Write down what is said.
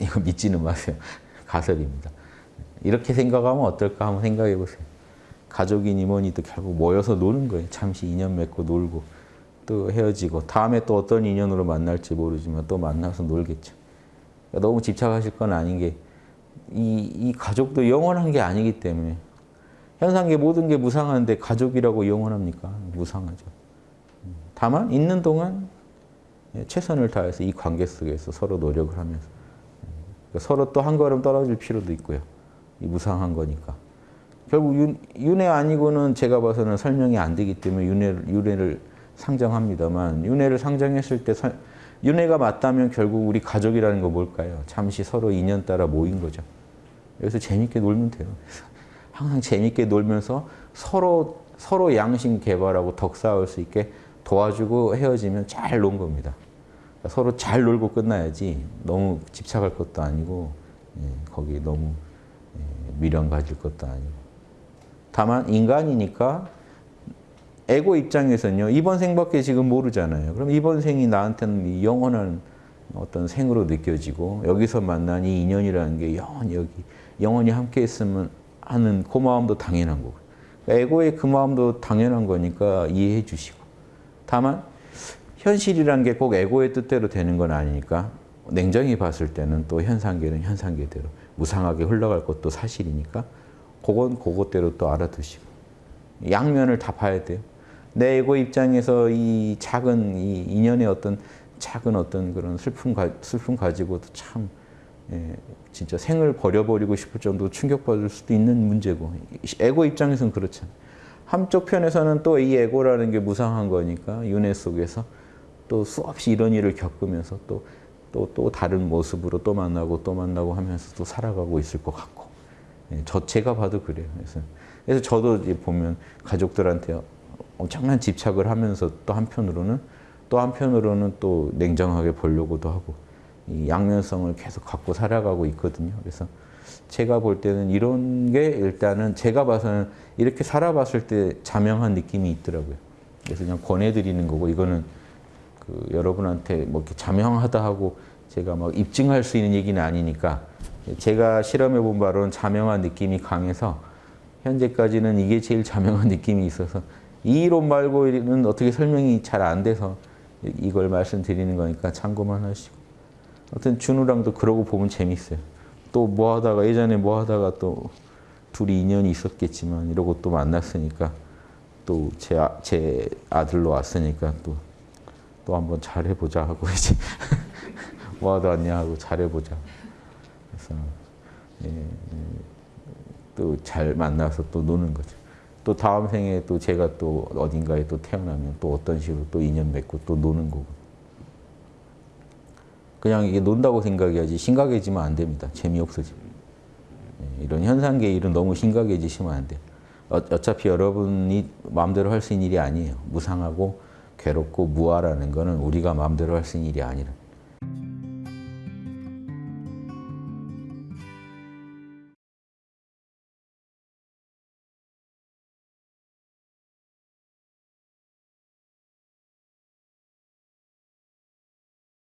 이거 믿지는 마세요. 가설입니다. 이렇게 생각하면 어떨까 한번 생각해 보세요. 가족이니 뭐니도 결국 모여서 노는 거예요. 잠시 인연 맺고 놀고 또 헤어지고 다음에 또 어떤 인연으로 만날지 모르지만 또 만나서 놀겠죠. 그러니까 너무 집착하실 건 아닌 게 이, 이 가족도 영원한 게 아니기 때문에 현상계 모든 게 무상한데 가족이라고 영원합니까? 무상하죠. 다만 있는 동안 최선을 다해서 이 관계 속에서 서로 노력을 하면서 그러니까 서로 또 한 걸음 떨어질 필요도 있고요. 이 무상한 거니까. 결국 윤, 윤회 아니고는 제가 봐서는 설명이 안 되기 때문에 윤회를, 윤회를 상정합니다만 윤회를 상정했을 때 사, 윤회가 맞다면 결국 우리 가족이라는 거 뭘까요? 잠시 서로 인연 따라 모인 거죠. 여기서 재밌게 놀면 돼요. 항상 재밌게 놀면서 서로 서로 양심 개발하고 덕 쌓을 수 있게 도와주고 헤어지면 잘 논 겁니다. 그러니까 서로 잘 놀고 끝나야지 너무 집착할 것도 아니고 예, 거기 너무 예, 미련 가질 것도 아니고. 다만 인간이니까 에고 입장에서는요 이번 생밖에 지금 모르잖아요. 그럼 이번 생이 나한테는 영원한 어떤 생으로 느껴지고 여기서 만난 이 인연이라는 게 영원히 여기 영원히 함께 있으면 하는 그 마음도 당연한 거고. 에고의 그 마음도 당연한 거니까 이해해 주시고. 다만 현실이란 게 꼭 에고의 뜻대로 되는 건 아니니까 냉정히 봤을 때는 또 현상계는 현상계대로 무상하게 흘러갈 것도 사실이니까 그건 그것대로 또 알아두시고 양면을 다 봐야 돼요. 내 에고 입장에서 이 작은 이 인연의 어떤 작은 어떤 그런 슬픔, 가, 슬픔 가지고도 참 예, 진짜 생을 버려버리고 싶을 정도로 충격받을 수도 있는 문제고 에고 입장에서는 그렇잖아요. 한쪽 편에서는 또 이 에고라는 게 무상한 거니까 윤회 속에서 또 수없이 이런 일을 겪으면서 또, 또, 또 다른 모습으로 또 만나고 또 만나고 하면서 또 살아가고 있을 것 같고 예, 저 제가 봐도 그래요. 그래서, 그래서 저도 보면 가족들한테 엄청난 집착을 하면서 또 한편으로는 또 한편으로는 또 냉정하게 보려고도 하고 이 양면성을 계속 갖고 살아가고 있거든요. 그래서 제가 볼 때는 이런 게 일단은 제가 봐서는 이렇게 살아봤을 때 자명한 느낌이 있더라고요. 그래서 그냥 권해드리는 거고 이거는 그 여러분한테 뭐 이렇게 자명하다 하고 제가 막 입증할 수 있는 얘기는 아니니까 제가 실험해 본 바로는 자명한 느낌이 강해서 현재까지는 이게 제일 자명한 느낌이 있어서 이 이론 말고는 어떻게 설명이 잘 안 돼서 이걸 말씀드리는 거니까 참고만 하시고 하여튼 준우랑도 그러고 보면 재밌어요. 또 뭐 하다가 예전에 뭐 하다가 또 둘이 인연이 있었겠지만 이러고 또 만났으니까 또제 아, 제 아들로 왔으니까 또 또 한번 잘해보자 하고 이제 뭐 하다 왔냐 하고 잘해보자. 그래서 예, 또잘 만나서 또 노는 거죠. 또 다음 생에 또 제가 또 어딘가에 또 태어나면 또 어떤 식으로 또 인연 맺고 또 노는 거고. 그냥 이게 논다고 생각해야지 심각해지면 안 됩니다. 재미없어집니다. 예, 이런 현상계 일은 너무 심각해지시면 안 돼요. 어, 어차피 여러분이 마음대로 할 수 있는 일이 아니에요. 무상하고 괴롭고 무아라는 거는 우리가 마음대로 할 수 있는 일이 아니라.